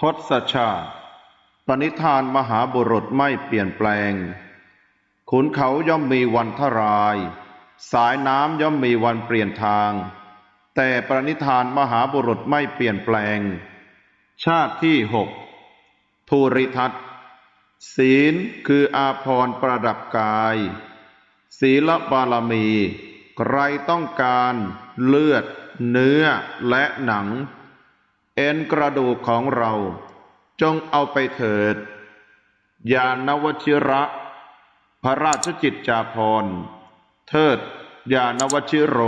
ทศชาติ ปณิธานมหาบุรุษไม่เปลี่ยนแปลง ขุนเขาย่อมมีวันทราย สายน้ำย่อมมีวันเปลี่ยนทาง แต่ปณิธานมหาบุรุษไม่เปลี่ยนแปลง ชาติที่หกภูริทัตศีลคืออาภรณ์ประดับกาย ศีลบารมี ใครต้องการเลือด เนื้อและหนัง เอ็นกระดูกของเรา จงเอาไปเถิด ยานวชิระ พระราชจิตจาภรเทิดยานวชิโร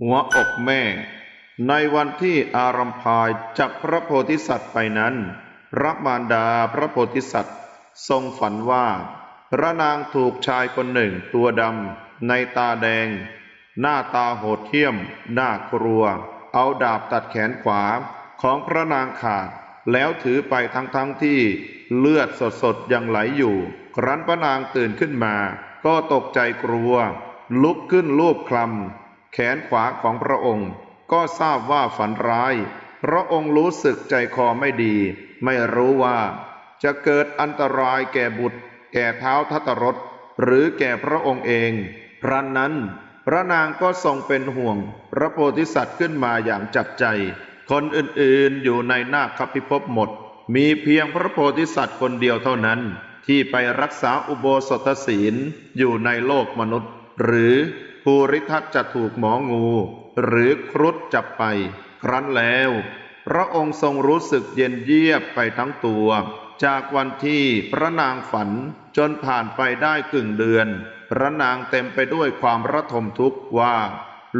หัวอกแม่ ในวันที่อารัมพายจับพระโพธิสัตว์ไปนั้นพระมารดาพระโพธิสัตว์ ทรงฝันว่า พระนางถูกชายคนหนึ่งตัวดำในตาแดง หน้าตาโหดเหี้ยม น่ากลัว เอาดาบตัดแขนขวา ของพระนางขาด แล้วถือไปทั้งๆทที่เลือดสดๆยังไหลอยู่ ครั้นพระนางตื่นขึ้นมา ก็ตกใจกลัว ลุกขึ้นลูบคลำแขนขวาของพระองค์ ก็ทราบว่าฝันร้าย พระองค์รู้สึกใจคอไม่ดี ไม่รู้ว่า จะเกิดอันตรายแก่บุตร แก่เท้าทัตรถหรือแก่พระองค์เองพรันนั้น พระนางก็ทรงเป็นห่วง พระโพธิสัตว์ขึ้นมาอย่างจับใจ คนอื่นๆอยู่ในนาคพิภพหมด มีเพียงพระโพธิสัตว์คนเดียวเท่านั้น ที่ไปรักษาอุโบสถศีลอยู่ในโลกมนุษย์ หรือภูริทัตจะถูกหมองู หรือครุฑจับไป ครั้นแล้ว พระองค์ทรงรู้สึกเย็นเยียบไปทั้งตัว จากวันที่พระนางฝันจนผ่านไปได้กึ่งเดือน พระนางเต็มไปด้วยความระทมทุกข์ว่า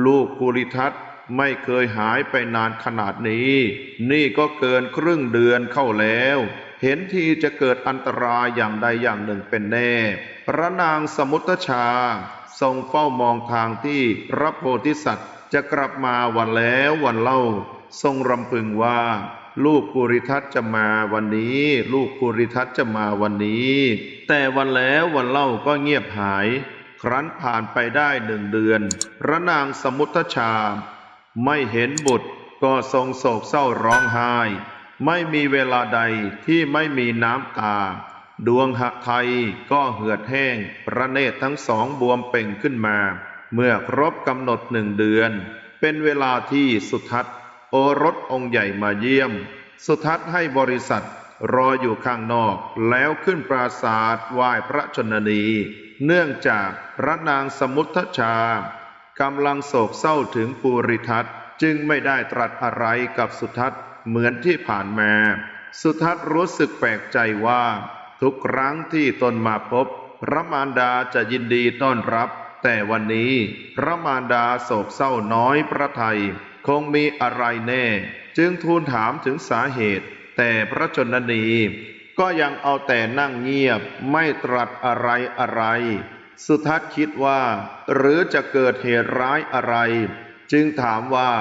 ลูกภูริทัต ไม่เคยหายไปนานขนาดนี้ นี่ก็เกินครึ่งเดือนเข้าแล้ว เห็นทีจะเกิดอันตรายอย่างใดอย่างหนึ่งเป็นแน่ พระนางสมุทชา ทรงเฝ้ามองทางที่พระโพธิสัตว์ จะกลับมาวันแล้ววันเล่า ทรงรำพึงว่า ลูกภูริทัตจะมาวันนี้ ลูกภูริทัตจะมาวันนี้ แต่วันแล้ววันเล่าก็เงียบหาย ครั้นผ่านไปได้หนึ่งเดือน พระนางสมุทชา ไม่เห็นบุตรก็ทรงโศกเศร้าร้องไห้ ไม่มีเวลาใดที่ไม่มีน้ำตา ดวงหะไทยก็เหือดแห้ง พระเนตรทั้งสองบวมเป่งขึ้นมา เมื่อครบกำหนดหนึ่งเดือน เป็นเวลาที่สุทัศน์ โอรสองค์ใหญ่มาเยี่ยม สุทัศน์ให้บริษัทรออยู่ข้างนอกแล้วขึ้นปราศาสตร์ไหว้พระชนนี เนื่องจากพระนางสมุทชา กำลังโศกเศร้าถึงปูริทัตจึงไม่ได้ตรัสอะไรกับสุทัศน์เหมือนที่ผ่านมา สุทัศน์รู้สึกแปลกใจว่า ทุกครั้งที่ตนมาพบ พระมารดาจะยินดีต้อนรับ แต่วันนี้พระมารดาโศกเศร้าน้อยพระไทย คงมีอะไรแน่ จึงทูลถามถึงสาเหตุ แต่พระชนนีก็ยังเอาแต่นั่งเงียบไม่ตรัสอะไรอะไร สุทัศน์คิดว่า หรือจะเกิดเหตุร้ายอะไร จึงถามว่า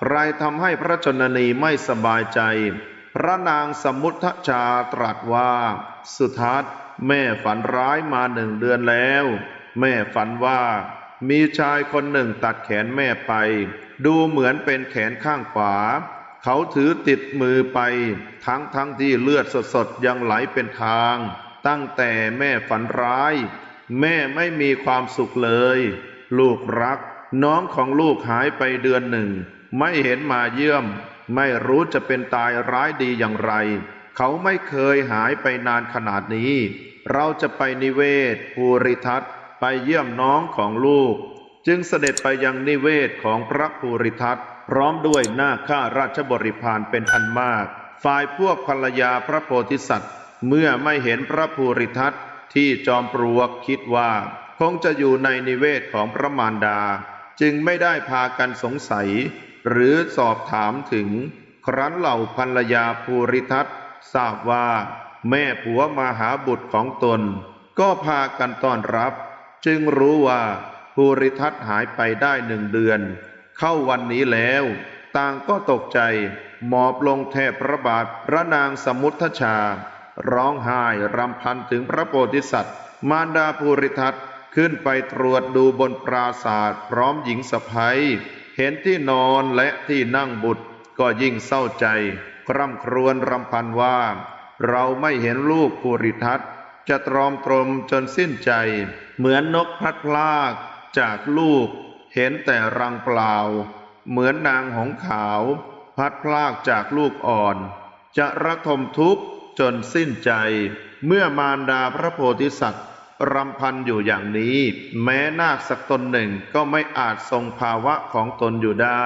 ใครทำให้พระชนนีไม่สบายใจ พระนางสมุทชาตรัสว่า สุทัศน์แม่ฝันร้ายมาหนึ่งเดือนแล้ว แม่ฝันว่า มีชายคนหนึ่งตัดแขนแม่ไป ดูเหมือนเป็นแขนข้างขวา เขาถือติดมือไป ทั้งทั้งที่เลือดสดๆยังไหลเป็นทาง ตั้งแต่แม่ฝันร้าย แม่ไม่มีความสุขเลย ลูกรัก น้องของลูกหายไปเดือนหนึ่ง ไม่เห็นมาเยี่ยม ไม่รู้จะเป็นตายร้ายดีอย่างไร เขาไม่เคยหายไปนานขนาดนี้ เราจะไปนิเวศภูริทัตไปเยี่ยมน้องของลูก จึงเสด็จไปยังนิเวศของพระภูริทัตพร้อมด้วยหน้าข้าราชบริพารเป็นอันมาก ฝ่ายพวกภรรยาพระโพธิสัตว์ เมื่อไม่เห็นพระภูริทัต ที่จอมปลวกคิดว่า คงจะอยู่ในนิเวศของพระมารดา จึงไม่ได้พากันสงสัย หรือสอบถามถึง ครั้นเหล่าภรรยาภูริทัตทราบว่า แม่ผัวมาหาบุตรของตน ก็พากันต้อนรับ จึงรู้ว่าภูริทัตหายไปได้หนึ่งเดือน เข้าวันนี้แล้ว ต่างก็ตกใจ หมอบลงแทบพระบาทพระนางสมุทชา ร้องไห้รำพันถึงพระโพธิสัตว์ มารดาภูริทัตขึ้นไปตรวจดูบนปราศาสตร์พร้อมหญิงสะพ้ยเห็นที่นอนและที่นั่งบุตรก็ยิ่งเศร้าใจ คร่ำครวญรำพันว่า เราไม่เห็นลูกภูริทัตจะตรอมตรมจนสิ้นใจ เหมือนนกพลัดพรากจากลูก เห็นแต่รังเปล่า เหมือนนางหงขาว พัดพรากจากลูกอ่อน จะระทมทุกข์ จนสิ้นใจ เมื่อมารดาพระโพธิสัตว์รำพันอยู่อย่างนี้ แม้นาคสักตนหนึ่งก็ไม่อาจทรงภาวะของตนอยู่ได้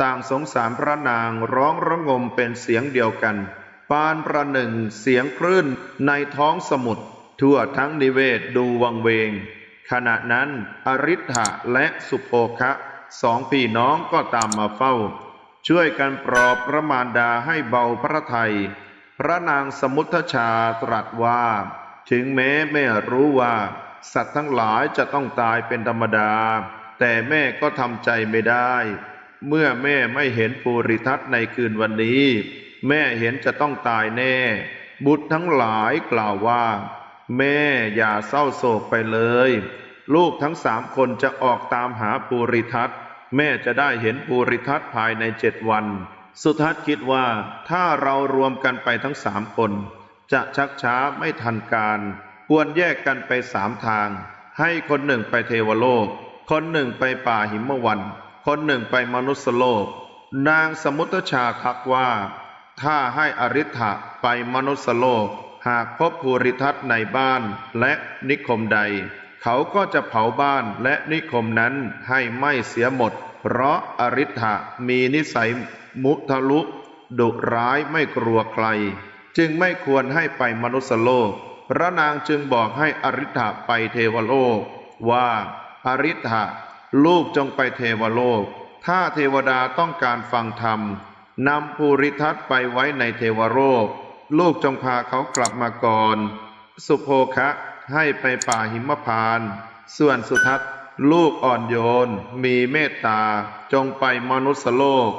ต่างสงสารพระนางร้องระงมเป็นเสียงเดียวกัน ปานประหนึ่งเสียงคลื่นในท้องสมุทรทั่วทั้งนิเวศดูวังเวง ขณะนั้นอริ t ะและสุโภคะสองพี่น้องก็ตามมาเฝ้า ช่วยกันปลอบพระมารดาให้เบาพระทัย พระนางสมุทชาตรัสว่า ถึงแม้แม่รู้ว่า สัตว์ทั้งหลายจะต้องตายเป็นธรรมดา แต่แม่ก็ทำใจไม่ได้ เมื่อแม่ไม่เห็นภูริทัตในคืนวันนี้ แม่เห็นจะต้องตายแน่ บุตรทั้งหลายกล่าวว่า แม่อย่าเศร้าโศกไปเลย ลูกทั้งสามคนจะออกตามหาภูริทัตแม่จะได้เห็นภูริทัตภายในเจ็ดวัน สุทัศน์คิดว่าถ้าเรารวมกันไปทั้งสามคน จะชักช้าไม่ทันการ ควรแยกกันไปสามทาง ให้คนหนึ่งไปเทวโลก คนหนึ่งไปป่าหิมวัน คนหนึ่งไปมนุสโลก นางสมุทชาคักว่า ถ้าให้อริ t ะไปมนุสโลก หากพบภูริทัตในบ้านและนิคมใด เขาก็จะเผาบ้านและนิคมนั้นให้ไม้เสียหมด เพราะอริ t ะมีนิสัย มุทะลุ ดุร้ายไม่กลัวใคร จึงไม่ควรให้ไปมนุสโลก พระนางจึงบอกให้อริ t ะไปเทวโลก ว่าอริ t ะลูกจงไปเทวโลก ถ้าเทวดาต้องการฟังธรรมนำภูริทัตไปไว้ในเทวโลก ลูกจงพาเขากลับมาก่อน สุโภคะให้ไปป่าหิมพาน ส่วนสุทัศลูกอ่อนโยน มีเมตตา จงไปมนุสโลก